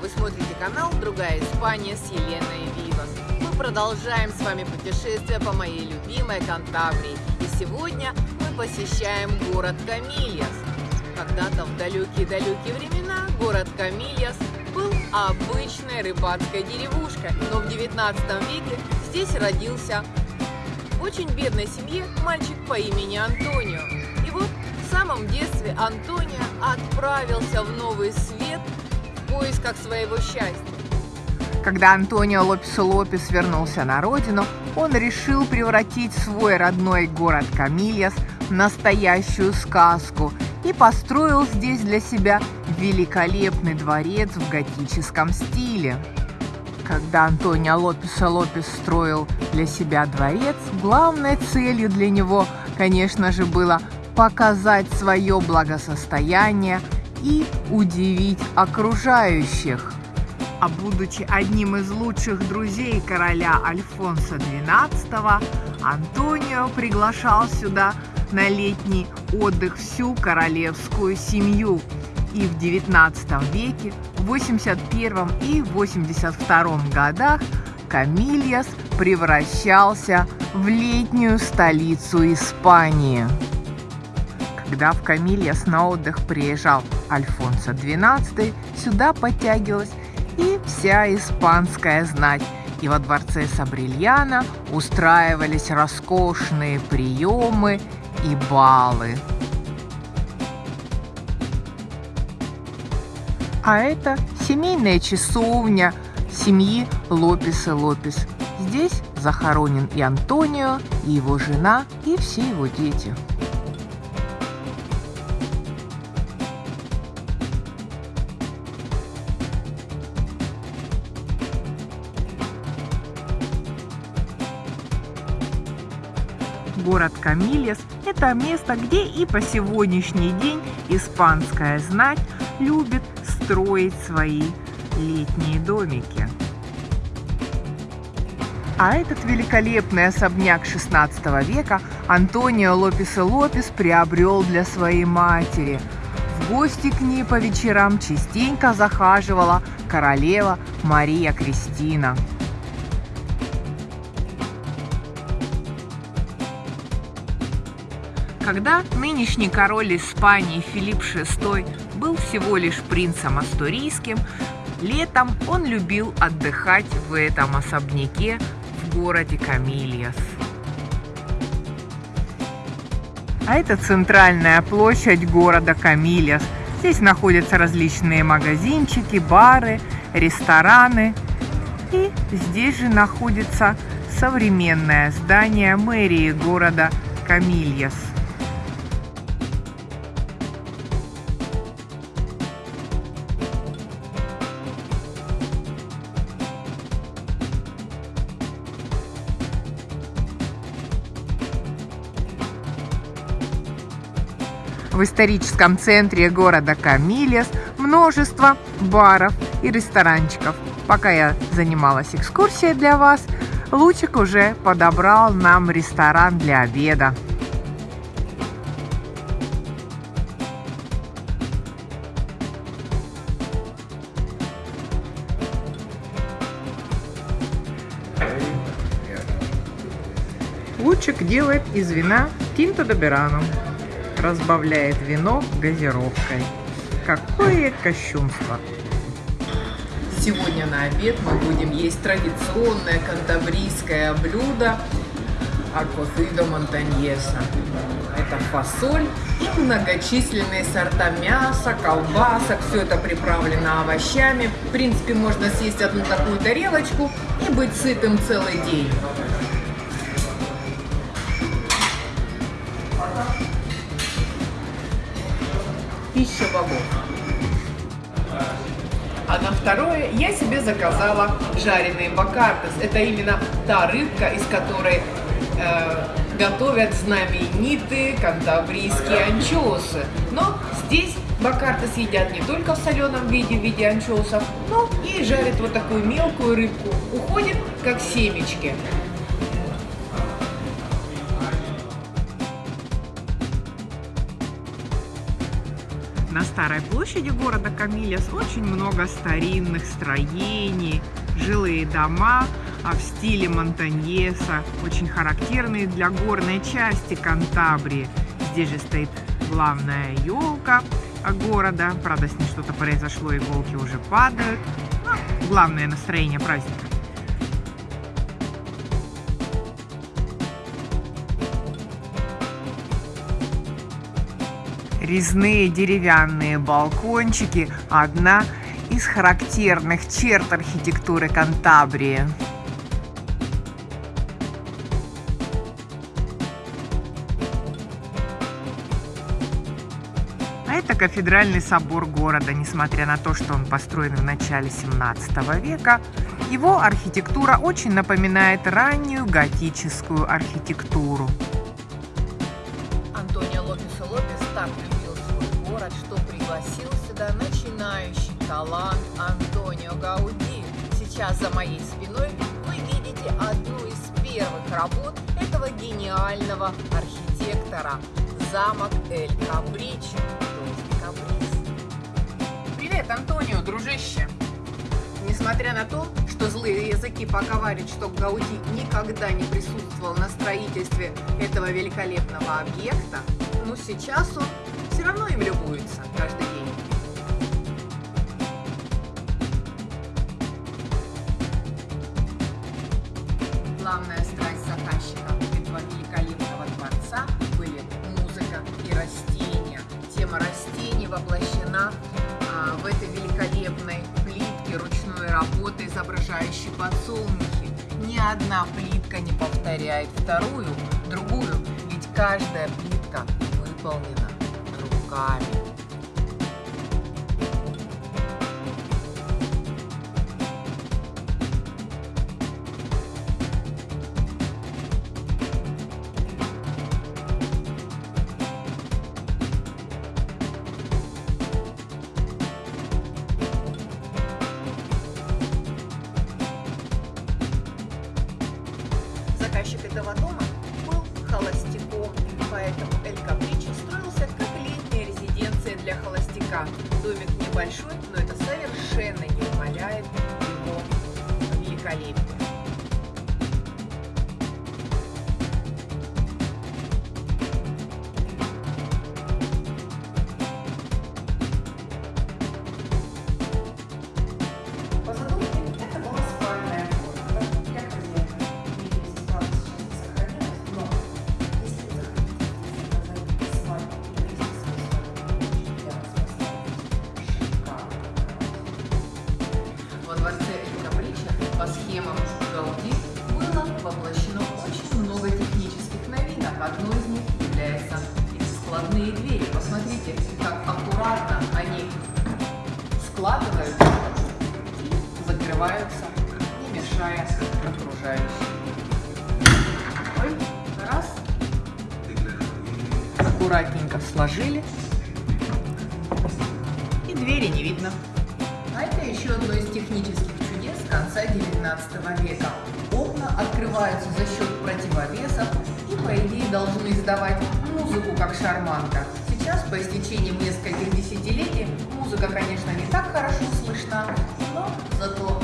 Вы смотрите канал «Другая Испания» с Еленой Вивас. Мы продолжаем с вами путешествие по моей любимой Кантабрии. И сегодня мы посещаем город Камильяс. Когда-то в далекие-далекие времена город Камильяс был обычной рыбацкой деревушкой, но в 19 веке здесь родился в очень бедной семье мальчик по имени Антонио. И вот в самом детстве Антонио отправился в новый свет в поисках своего счастья. Когда Антонио Лопес Лопес вернулся на родину, он решил превратить свой родной город Камильяс в настоящую сказку и построил здесь для себя великолепный дворец в готическом стиле. Когда Антонио Лопес Лопес строил для себя дворец, главной целью для него, конечно же, было показать свое благосостояние и удивить окружающих. А будучи одним из лучших друзей короля Альфонса XII, Антонио приглашал сюда на летний отдых всю королевскую семью. И в XIX веке, в 81 и 82 годах Камильяс превращался в летнюю столицу Испании. Когда в Камильяс на отдых приезжал Альфонсо XII, сюда подтягивалась и вся испанская знать. И во дворце Сабрильяна устраивались роскошные приемы и балы. А это семейная часовня семьи Лопес и Лопес. Здесь захоронен и Антонио, и его жена, и все его дети. Город Камильес – это место, где и по сегодняшний день испанская знать любит строить свои летние домики. А этот великолепный особняк 16 века Антонио Лопес и Лопес приобрел для своей матери. В гости к ней по вечерам частенько захаживала королева Мария Кристина. Когда нынешний король Испании Филипп VI был всего лишь принцем астурийским, летом он любил отдыхать в этом особняке в городе Камильяс. А это центральная площадь города Камильяс. Здесь находятся различные магазинчики, бары, рестораны. И здесь же находится современное здание мэрии города Камильяс. В историческом центре города Камилес множество баров и ресторанчиков. Пока я занималась экскурсией для вас, Лучик уже подобрал нам ресторан для обеда. Лучик делает из вина Тинто Доберано разбавляет вино газировкой. Какое кощунство! Сегодня на обед мы будем есть традиционное кантабрийское блюдо акофидо монтаньеса. Это фасоль и многочисленные сорта мяса, колбасок. Все это приправлено овощами. В принципе, можно съесть одну такую тарелочку и быть сытым целый день. Пища богов. А на второе я себе заказала жареные бакартес. Это именно та рыбка, из которой э, готовят знаменитые кантабрийские анчоусы. Но здесь бакартес едят не только в соленом виде, в виде анчоусов, но и жарят вот такую мелкую рыбку. Уходит как семечки. На старой площади города Камильяс очень много старинных строений, жилые дома а в стиле Монтаньеса, очень характерные для горной части Кантабрии. Здесь же стоит главная елка города. Правда, с ней что-то произошло, иголки уже падают. Но ну, главное настроение праздника. Резные деревянные балкончики – одна из характерных черт архитектуры Кантабрии. А это кафедральный собор города. Несмотря на то, что он построен в начале 17 века, его архитектура очень напоминает раннюю готическую архитектуру. Город, что пригласил сюда начинающий талант Антонио Гауди. Сейчас за моей спиной вы видите одну из первых работ этого гениального архитектора – замок Эль Каприз. Привет, Антонио, дружище! Несмотря на то, что злые языки поговаривают, что Гауди никогда не присутствовал на строительстве этого великолепного объекта, но сейчас он все равно им любуются каждый день. Главная страсть заказчика этого великолепного дворца были музыка и растения. Тема растений воплощена а, в этой великолепной плитке ручной работы, изображающей подсолнухи. Ни одна плитка не повторяет вторую, другую, ведь каждая плитка выполнена god. Холостяка. Домик небольшой, складные двери. Посмотрите, как аккуратно они складываются закрываются, не мешая окружающим. Раз. Аккуратненько сложили. И двери не видно. А это еще одно из технических конца 19 века. Окна открываются за счет противовесов и, по идее, должны издавать музыку, как шарманка. Сейчас, по истечением нескольких десятилетий, музыка, конечно, не так хорошо слышна, но зато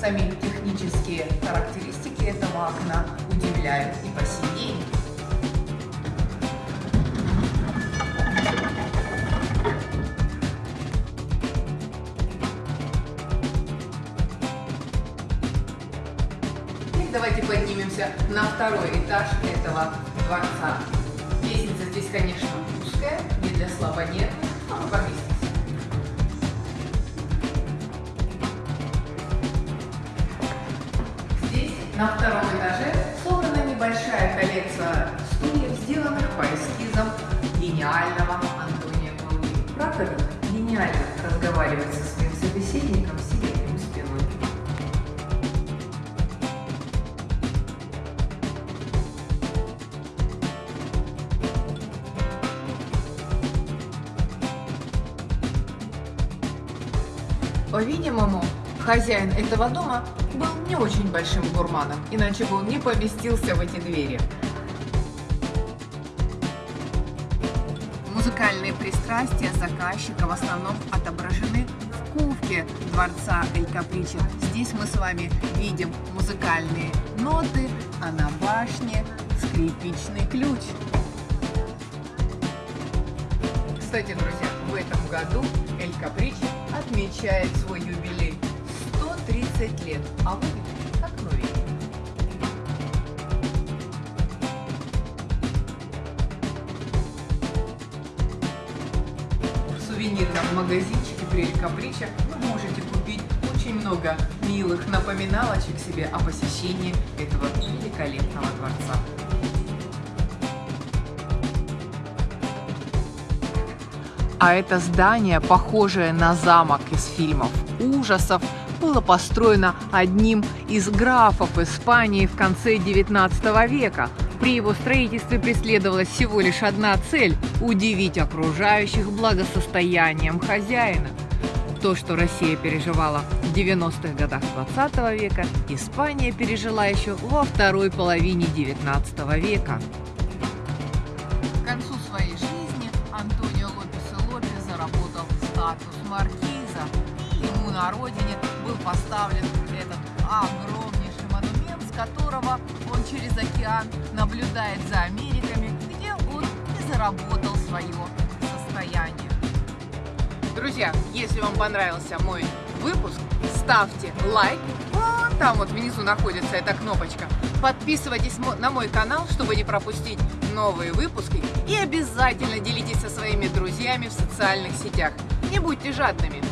сами технические характеристики этого окна удивляют и по сей день. давайте поднимемся на второй этаж этого дворца. Здесь, конечно, узкая, не для слабонервных, но мы поместимся. Здесь, на втором этаже, собрана небольшая коллекция стульев, сделанных по эскизам гениального Антония Гауди. Правда, гениально разговаривать со своим собеседником, По-видимому, хозяин этого дома был не очень большим гурманом, иначе бы он не поместился в эти двери. Музыка Музыкальные пристрастия заказчика в основном отображены в кубке дворца Эль Каприче. Здесь мы с вами видим музыкальные ноты, а на башне скрипичный ключ. Кстати, друзья, в этом году Эль Каприче отмечает свой юбилей 130 лет, а выглядит как новенький. В сувенирном магазинчике при Эль Каприче вы можете купить очень много милых напоминалочек себе о посещении этого великолепного дворца. А это здание, похожее на замок из фильмов ужасов, было построено одним из графов Испании в конце 19 века. При его строительстве преследовалась всего лишь одна цель – удивить окружающих благосостоянием хозяина. То, что Россия переживала в 90-х годах 20 века, Испания пережила еще во второй половине 19 века. Статус маркиза. Ему на родине был поставлен этот огромнейший монумент, с которого он через океан наблюдает за Америками, где он и заработал свое состояние. Друзья, если вам понравился мой выпуск, ставьте лайк. Вон там вот внизу находится эта кнопочка. Подписывайтесь на мой канал, чтобы не пропустить новые выпуски. И обязательно делитесь со своими друзьями в социальных сетях. Не будьте жадными.